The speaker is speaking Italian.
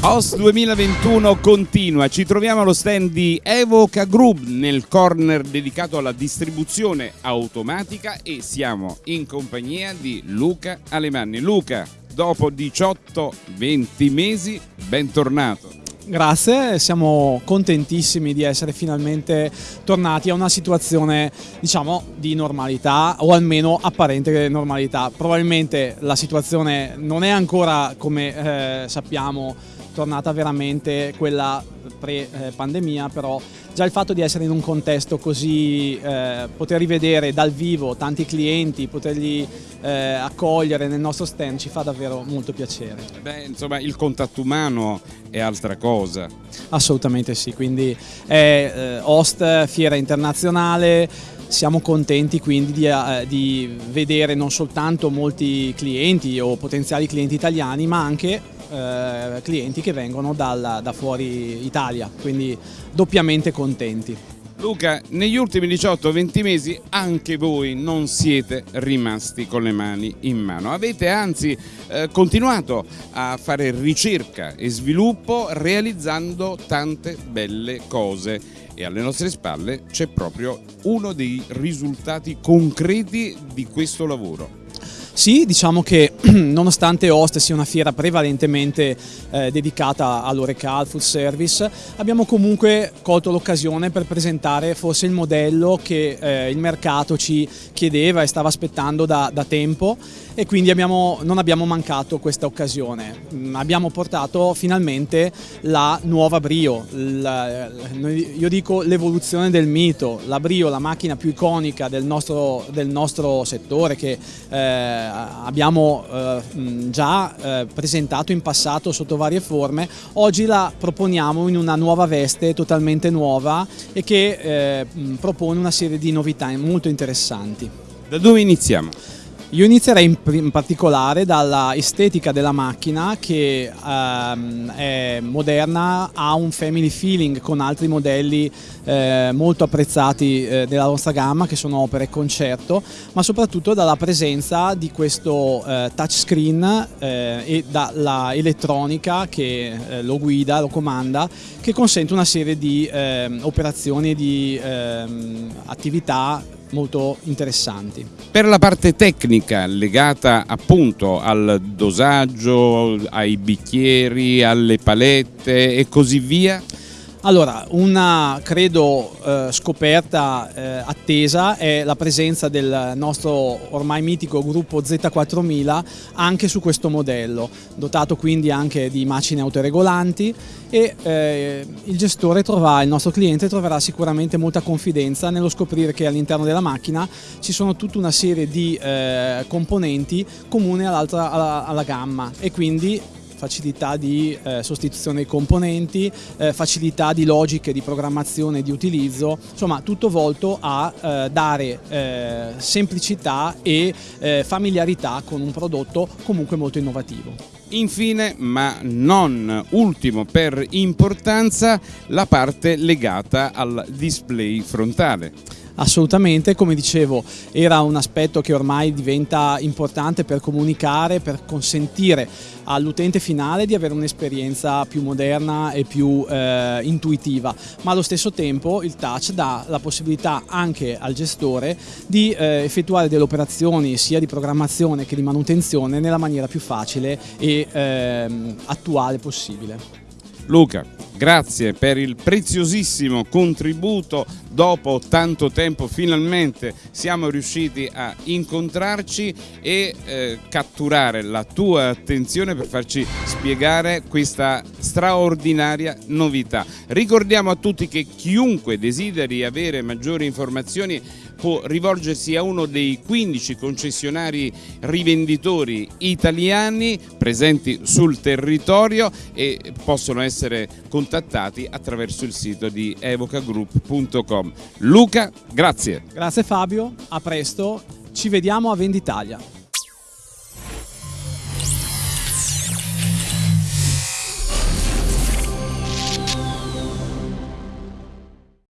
OS 2021 continua, ci troviamo allo stand di Evoca Group nel corner dedicato alla distribuzione automatica e siamo in compagnia di Luca Alemanni. Luca, dopo 18-20 mesi, bentornato. Grazie, siamo contentissimi di essere finalmente tornati a una situazione diciamo di normalità o almeno apparente normalità. Probabilmente la situazione non è ancora come eh, sappiamo tornata veramente quella pre-pandemia, però già il fatto di essere in un contesto così, eh, poter rivedere dal vivo tanti clienti, poterli eh, accogliere nel nostro stand ci fa davvero molto piacere. Beh, insomma il contatto umano è altra cosa. Assolutamente sì, quindi è eh, host fiera internazionale, siamo contenti quindi di, eh, di, vedere non soltanto molti clienti o potenziali clienti italiani ma anche eh, clienti che vengono dal, da fuori Italia, quindi doppiamente contenti. Luca, negli ultimi 18-20 mesi anche voi non siete rimasti con le mani in mano, avete anzi eh, continuato a fare ricerca e sviluppo realizzando tante belle cose e alle nostre spalle c'è proprio uno dei risultati concreti di questo lavoro. Sì, diciamo che nonostante Host sia una fiera prevalentemente eh, dedicata all'Orecal Food Service, abbiamo comunque colto l'occasione per presentare forse il modello che eh, il mercato ci chiedeva e stava aspettando da, da tempo e quindi abbiamo, non abbiamo mancato questa occasione. Mm, abbiamo portato finalmente la nuova Brio, la, io dico l'evoluzione del mito, la Brio, la macchina più iconica del nostro, del nostro settore che eh, abbiamo eh, già eh, presentato in passato sotto varie forme, oggi la proponiamo in una nuova veste totalmente nuova e che eh, propone una serie di novità molto interessanti. Da dove iniziamo? Io inizierei in, in particolare dalla estetica della macchina che ehm, è moderna, ha un family feeling con altri modelli eh, molto apprezzati eh, della nostra gamma che sono opere concerto, ma soprattutto dalla presenza di questo eh, touchscreen eh, e dalla elettronica che eh, lo guida, lo comanda, che consente una serie di ehm, operazioni e di ehm, attività molto interessanti. Per la parte tecnica legata appunto al dosaggio, ai bicchieri, alle palette e così via? Allora, una credo eh, scoperta eh, attesa è la presenza del nostro ormai mitico gruppo Z4000 anche su questo modello, dotato quindi anche di macine autoregolanti e eh, il gestore troverà, il nostro cliente troverà sicuramente molta confidenza nello scoprire che all'interno della macchina ci sono tutta una serie di componenti comuni alla, alla gamma e quindi facilità di eh, sostituzione dei componenti, eh, facilità di logiche di programmazione e di utilizzo, insomma tutto volto a eh, dare eh, semplicità e eh, familiarità con un prodotto comunque molto innovativo. Infine, ma non ultimo per importanza, la parte legata al display frontale. Assolutamente, come dicevo, era un aspetto che ormai diventa importante per comunicare, per consentire all'utente finale di avere un'esperienza più moderna e più eh, intuitiva, ma allo stesso tempo il touch dà la possibilità anche al gestore di eh, effettuare delle operazioni sia di programmazione che di manutenzione nella maniera più facile e eh, attuale possibile. Luca, grazie per il preziosissimo contributo, dopo tanto tempo finalmente siamo riusciti a incontrarci e eh, catturare la tua attenzione per farci spiegare questa straordinaria novità. Ricordiamo a tutti che chiunque desideri avere maggiori informazioni può rivolgersi a uno dei 15 concessionari rivenditori italiani presenti sul territorio e possono essere contattati attraverso il sito di evocagroup.com. Luca, grazie. Grazie Fabio, a presto, ci vediamo a Venditalia.